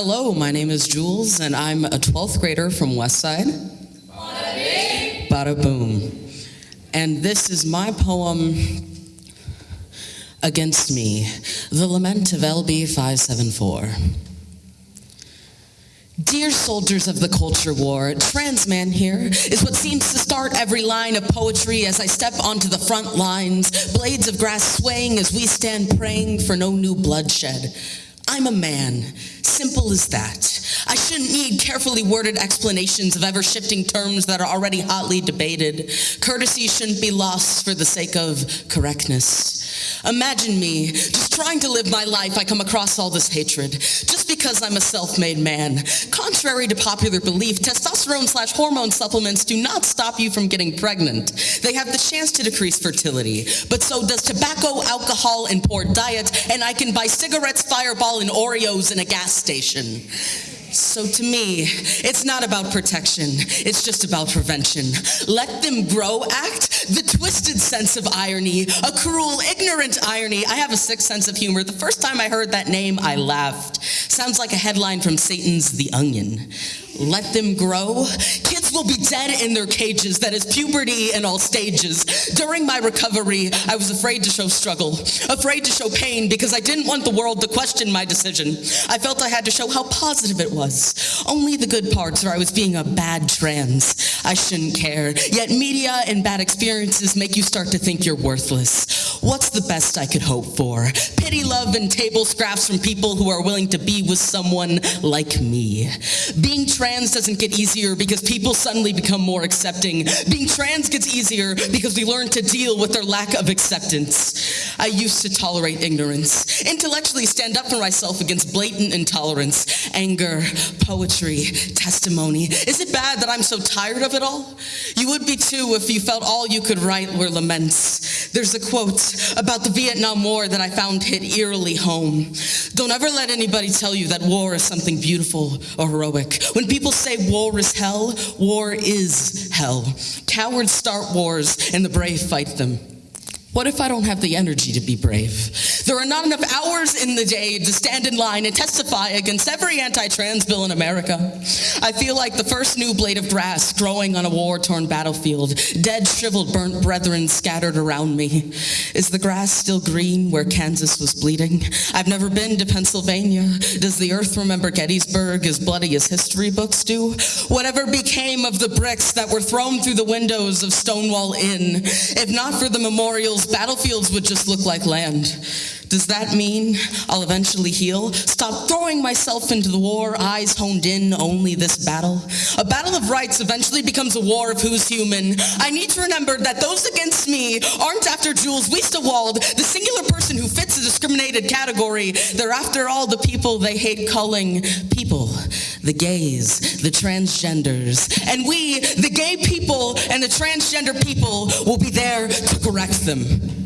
Hello, my name is Jules, and I'm a 12th grader from Westside. Bada boom. And this is my poem, Against Me, The Lament of LB 574. Dear soldiers of the culture war, trans man here is what seems to start every line of poetry as I step onto the front lines, blades of grass swaying as we stand praying for no new bloodshed. I'm a man, simple as that. I shouldn't need carefully worded explanations of ever shifting terms that are already hotly debated. Courtesy shouldn't be lost for the sake of correctness. Imagine me just trying to live my life, I come across all this hatred. Just because I'm a self-made man. Contrary to popular belief, testosterone slash hormone supplements do not stop you from getting pregnant. They have the chance to decrease fertility, but so does tobacco, alcohol, and poor diet, and I can buy cigarettes, fireball, and Oreos in a gas station. So to me, it's not about protection, it's just about prevention. Let them grow act, twisted sense of irony, a cruel, ignorant irony. I have a sick sense of humor. The first time I heard that name, I laughed. Sounds like a headline from Satan's The Onion. Let them grow. Will be dead in their cages. That is puberty in all stages. During my recovery, I was afraid to show struggle, afraid to show pain because I didn't want the world to question my decision. I felt I had to show how positive it was. Only the good parts or I was being a bad trans. I shouldn't care. Yet media and bad experiences make you start to think you're worthless. What's the best I could hope for? Pity, love, and table scraps from people who are willing to be with someone like me. Being trans doesn't get easier because people suddenly become more accepting. Being trans gets easier because we learn to deal with their lack of acceptance. I used to tolerate ignorance, intellectually stand up for myself against blatant intolerance, anger, poetry, testimony. Is it bad that I'm so tired of it all? You would be too if you felt all you could write were laments. There's a quote about the Vietnam War that I found hit eerily home. Don't ever let anybody tell you that war is something beautiful or heroic. When people say war is hell, war is hell. Cowards start wars and the brave fight them. What if I don't have the energy to be brave? There are not enough hours in the day to stand in line and testify against every anti-trans bill in America. I feel like the first new blade of grass growing on a war-torn battlefield, dead, shriveled, burnt brethren scattered around me. Is the grass still green where Kansas was bleeding? I've never been to Pennsylvania. Does the earth remember Gettysburg as bloody as history books do? Whatever became of the bricks that were thrown through the windows of Stonewall Inn? If not for the memorials, battlefields would just look like land. Does that mean I'll eventually heal? Stop throwing myself into the war, eyes honed in only this battle? A battle of rights eventually becomes a war of who's human. I need to remember that those against me aren't after Jules Wiestewald, the singular person who fits a discriminated category. They're after all the people they hate calling people, the gays, the transgenders. And we, the gay people and the transgender people, will be there to correct them.